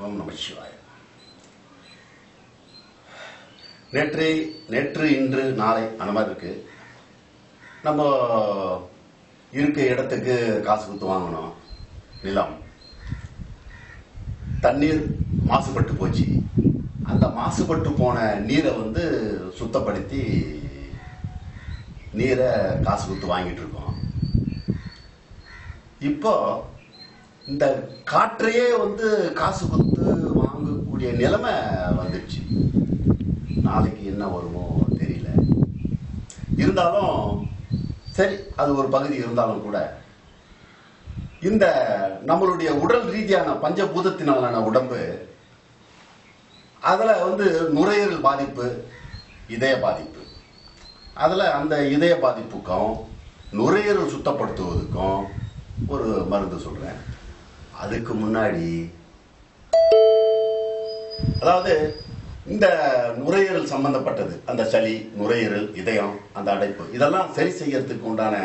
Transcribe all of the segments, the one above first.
ஓம் நம சிவாய. நேற்று நேற்று இன்று நாளை அந்த மாதிரி இருக்கு நம்ம இருக்க இடத்துக்கு காசு கொடுத்து வாங்கணும். நிலம். தண்ணீர் மாசுபட்டு போச்சு. அந்த மாசுபட்டு போன நீரை வந்து சுத்தப்படுத்தி நீரை காசு கொடுத்து வாங்கிட்டு இருக்கோம். இப்போ இந்த காற்றையே வந்து காசு கொடுத்து வாங்கக்கூடிய நிலைமை வந்துடுச்சு. நாளைக்கு என்ன வருமோ தெரியல. இருந்தாலும் சரி அது ஒரு பகுதி இருந்தாலும் கூட இந்த நம்மளுடைய உடல் ரீதியான பஞ்சபூதத்தினாலான உடம்பு அதில் வந்து நுரையீரல் பாதிப்பு இதய பாதிப்பு. அதில் அந்த இதய பாதிப்புக்கும் நுரையீரல் சுத்தப்படுத்துவதற்கும் ஒரு மருந்து சொல்கிறேன் அதுக்கு முன்னாடி அதாவது இந்த நுரையீரல் சம்பந்தப்பட்டது அந்த சளி நுரையீரல் இதயம் அந்த அடைப்பு இதெல்லாம் சரி செய்யறதுக்கு உண்டான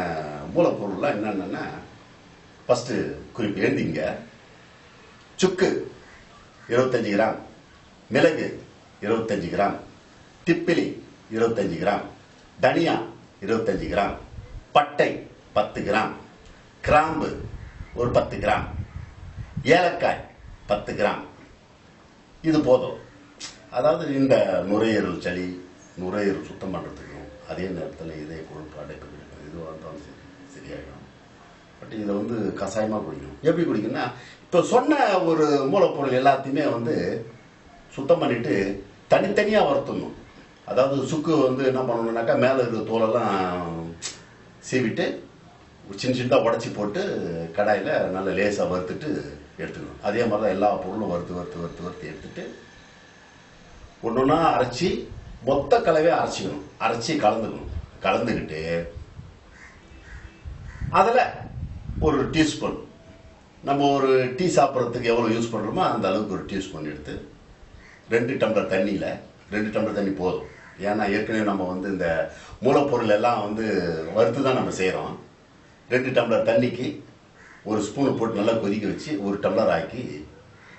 மூலப்பொருள்லாம் என்னென்னா ஃபஸ்ட்டு குறிப்பு எழுதிங்க. சுக்கு இருபத்தஞ்சி கிராம் மிளகு இருபத்தஞ்சி கிராம் திப்பிலி இருபத்தஞ்சி கிராம் தனியா இருபத்தஞ்சி கிராம் பட்டை பத்து கிராம் கிராம்பு ஒரு பத்து கிராம். ஏலக்காய் பத்து கிராம். இது போதும். அதாவது இந்த நுரையீரல் சளி நுரையீரல் சுத்தம் பண்ணுறதுக்கும் அதே நேரத்தில் இதய கொழுப்பு அடைப்பு இதுவாக இருந்தாலும் சரி சரியாயிடும். பட் இதை வந்து கஷாயமாக குடிக்கணும். எப்படி குடிக்கணும்னா இப்போ சொன்ன ஒரு மூலப்பொருள் எல்லாத்தையுமே வந்து சுத்தம் பண்ணிட்டு தனித்தனியாக வறுத்துடணும். அதாவது சுக்கு வந்து என்ன பண்ணணுன்னாக்கா மேலே இருக்கிற தோலெல்லாம் சீவிட்டு சின்ன சின்னதாக உடச்சி போட்டு கடாயில் நல்லா லேசாக வறுத்துட்டு எடுத்துக்கணும். அதே மாதிரி தான் எல்லா பொருளும் வறுத்து வறுத்து வறுத்து வறுத்து எடுத்துட்டு ஒன்று ஒன்றா அரைச்சி மொத்த கலவையை அரைச்சிக்கணும். அரைச்சி கலந்துக்கணும். கலந்துக்கிட்டு அதில் ஒரு டீஸ்பூன். நம்ம ஒரு டீ சாப்பிட்றதுக்கு எவ்வளோ யூஸ் பண்ணுறோமோ அந்த அளவுக்கு ஒரு டீஸ்பூன் எடுத்து ரெண்டு டம்ளர் தண்ணியில் ரெண்டு டம்ளர் தண்ணி போதும். ஏன்னா ஏற்கனவே நம்ம வந்து இந்த மூலப்பொருள் எல்லாம் வந்து வறுத்து தான் நம்ம செய்கிறோம் ரெண்டு டம்ளர் தண்ணிக்கு ஒரு ஸ்பூனை போட்டு நல்லா கொதிக்க வச்சு ஒரு டம்ளர் ஆக்கி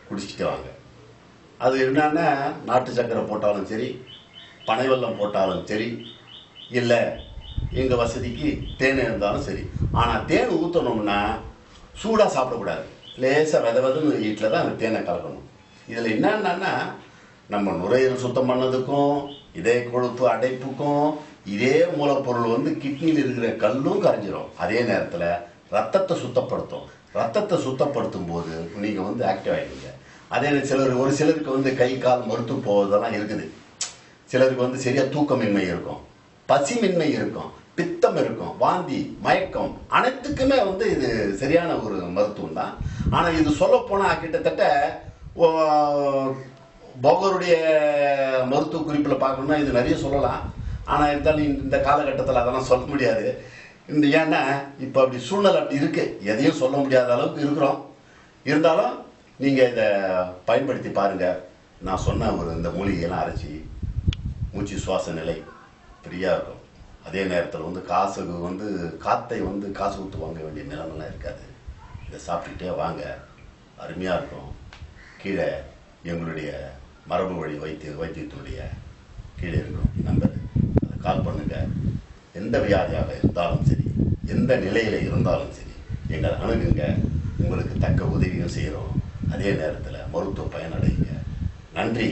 குடிச்சிட்டு வாங்க. அது என்னன்னா நாட்டு சக்கரை போட்டாலும் சரி பனை வெல்லம் போட்டாலும் சரி இல்லை எங்கள் வசதிக்கு தேன் இருந்தாலும் சரி. ஆனால் தேன் ஊற்றணும்னா சூடாக சாப்பிடக்கூடாது. லேசாக வித விதன்னு வீட்டில் தான் அந்த தேனை கலக்கணும். இதில் என்னென்னா நம்ம நுரையீரல் சுத்தம் பண்ணதுக்கும் இதய கொழுப்பு அடைப்புக்கும் இதே மூலப்பொருள் வந்து கிட்னியில் இருக்கிற கல்லும் கரைஞ்சிரும். அதே நேரத்தில் ரத்தத்தை சுத்தப்படுத்தும். ரத்தத்தை சுத்தப்படுத்தும் போது நீங்கள் வந்து ஆக்டிவ் ஆகிடுங்க அதே சிலர் ஒரு சிலருக்கு வந்து கை கால் மறுத்து போவதெல்லாம் இருக்குது. சிலருக்கு வந்து சரியாக தூக்கமின்மை இருக்கும். பசிமின்மை இருக்கும். பித்தம் இருக்கும். வாந்தி மயக்கம் அனைத்துக்குமே வந்து இது சரியான ஒரு மருத்துவம் தான். ஆனால் இது சொல்லப்போனால் கிட்டத்தட்ட போகருடைய மருத்துவ குறிப்பில் பார்க்கணும்னா இது நிறைய சொல்லலாம். ஆனால் இருந்தாலும் இந்த காலகட்டத்தில் அதெல்லாம் சொல்ல முடியாது. இந்த ஏன்னா இப்போ அப்படி சூழ்நிலை அப்படி இருக்குது எதையும் சொல்ல முடியாத அளவுக்கு இருக்கிறோம். இருந்தாலும் நீங்கள் இதை பயன்படுத்தி பாருங்கள் நான் சொன்ன ஒரு இந்த மூலிகையெல்லாம் அரைச்சி மூச்சு சுவாச நிலை ஃப்ரீயாக இருக்கும். அதே நேரத்தில் வந்து காசுக்கு வந்து காற்றை வந்து காசு கொடுத்து வாங்க வேண்டிய நிலமெல்லாம் இருக்காது. இதை சாப்பிட்டுக்கிட்டே வாங்க. அருமையாக இருக்கும். கீழே எங்களுடைய மரபு வழி வைத்திய வைத்தியத்தினுடைய கீழே இருக்கும். கால் பண்ணுங்க. எந்த வியாதியாக இருந்தாலும் சரி எந்த நிலையில் இருந்தாலும் சரி எங்களை அணுகுங்க. உங்களுக்கு தக்க உதவியும் செய்கிறோம் அதே நேரத்தில் மருத்துவ பயனடைங்க. நன்றி.